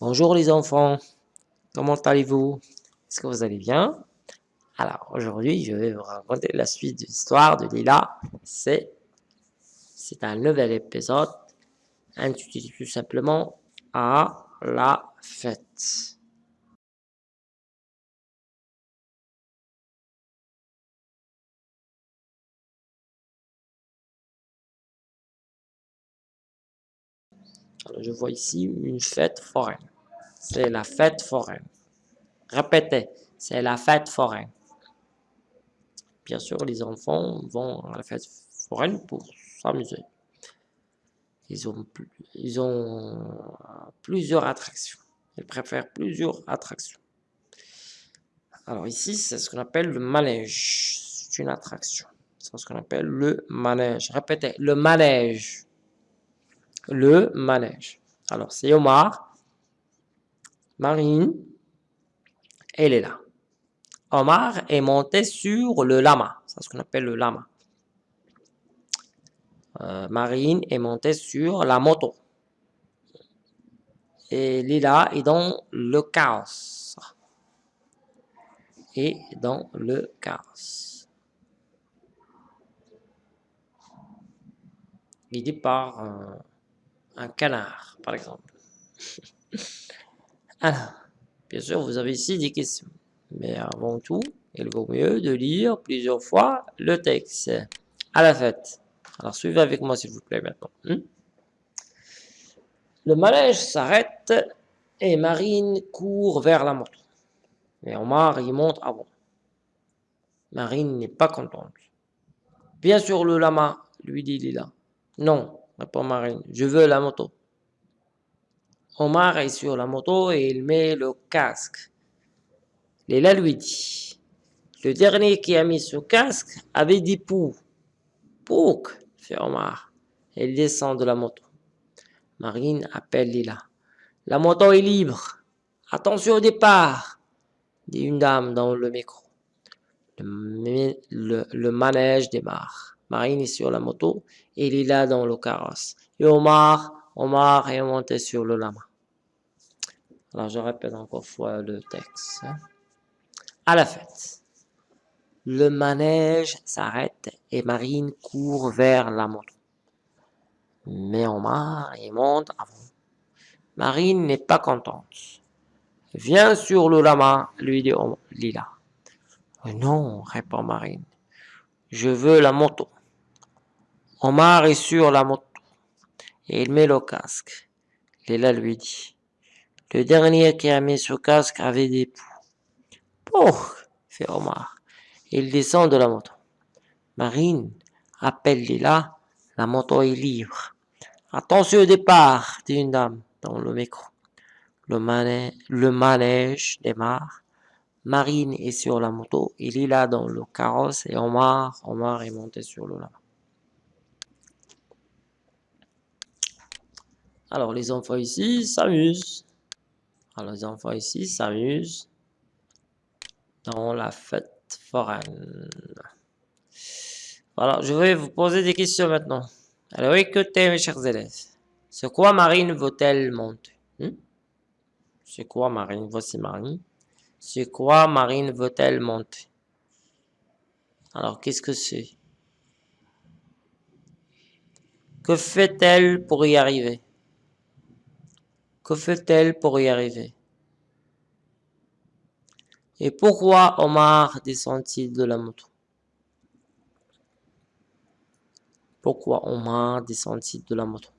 Bonjour les enfants, comment allez-vous? Est-ce que vous allez bien? Alors aujourd'hui, je vais vous raconter la suite de l'histoire de Lila. C'est un nouvel épisode intitulé tout simplement à la fête. Je vois ici une fête foraine. C'est la fête foraine. Répétez, c'est la fête foraine. Bien sûr, les enfants vont à la fête foraine pour s'amuser. Ils ont, ils ont plusieurs attractions. Ils préfèrent plusieurs attractions. Alors ici, c'est ce qu'on appelle le manège. C'est une attraction. C'est ce qu'on appelle le manège. Répétez, le manège le manège. Alors, c'est Omar, Marine, elle est. Omar est monté sur le lama. C'est ce qu'on appelle le lama. Euh, Marine est montée sur la moto. Et Lila est dans le chaos. Et dans le chaos. dit par... Euh, un canard, par exemple. Alors, bien sûr, vous avez ici des questions. Mais avant tout, il vaut mieux de lire plusieurs fois le texte à la fête. Alors, suivez avec moi, s'il vous plaît, maintenant. Hmm? Le manège s'arrête et Marine court vers la moto. Mais Omar y monte avant. Marine n'est pas contente. Bien sûr, le lama, lui dit Lila. Non, répond Marine. Je veux la moto. Omar est sur la moto et il met le casque. Léla lui dit. Le dernier qui a mis ce casque avait dit pou. Pouk, fait Omar. Il descend de la moto. Marine appelle Lila. La moto est libre. Attention au départ, dit une dame dans le micro. Le, le manège démarre. Marine est sur la moto et Lila dans le carrosse. Et Omar, Omar est monté sur le lama. Alors je répète encore fois le texte. Hein. À la fête, le manège s'arrête et Marine court vers la moto. Mais Omar y monte avant. Marine n'est pas contente. Viens sur le lama, lui dit Lila. Non, répond Marine. Je veux la moto. Omar est sur la moto et il met le casque. Léla lui dit. Le dernier qui a mis ce casque avait des poux. Oh, fait Omar. Il descend de la moto. Marine appelle Léla. La moto est libre. Attention au départ, dit une dame dans le micro. Le, le manège démarre. Marine est sur la moto, il est là dans le carrosse et Omar, Omar est monté sur le lama. Alors les enfants ici s'amusent. Alors les enfants ici s'amusent dans la fête foraine. Voilà, je vais vous poser des questions maintenant. Alors écoutez mes chers élèves. C'est quoi Marine vaut-elle monter? Hmm? C'est quoi Marine? Voici Marine. C'est quoi Marine veut-elle monter Alors, qu'est-ce que c'est? Que fait-elle pour y arriver? Que fait-elle pour y arriver? Et pourquoi Omar descend-il de la moto? Pourquoi Omar descend-il de la moto?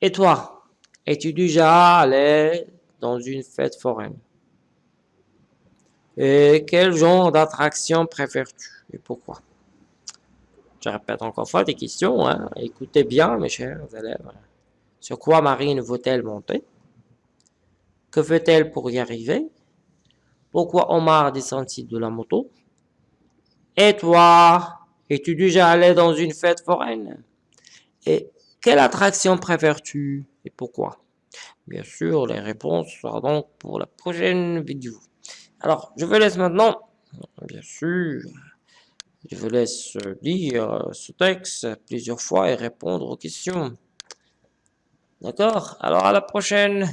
Et toi Es-tu déjà allé dans une fête foraine? Et quel genre d'attraction préfères-tu et pourquoi? Je répète encore fois des questions. Hein. Écoutez bien, mes chers élèves. Sur quoi Marine veut-elle monter? Que fait-elle pour y arriver? Pourquoi Omar descend-il de la moto? Et toi Es-tu déjà allé dans une fête foraine? Et quelle attraction préfères-tu et pourquoi? Bien sûr, les réponses seront donc pour la prochaine vidéo. Alors, je vous laisse maintenant, bien sûr, je vous laisse lire ce texte plusieurs fois et répondre aux questions. D'accord? Alors, à la prochaine